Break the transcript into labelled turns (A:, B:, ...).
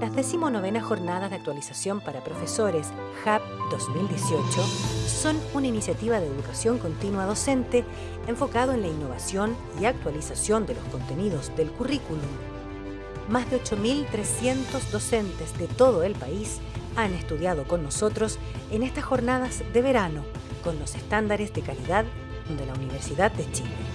A: Las decimonovenas jornadas de actualización para profesores HAP 2018 son una iniciativa de educación continua docente enfocado en la innovación y actualización de los contenidos del currículum. Más de 8.300 docentes de todo el país han estudiado con nosotros en estas jornadas de verano con los estándares de calidad de la Universidad de Chile.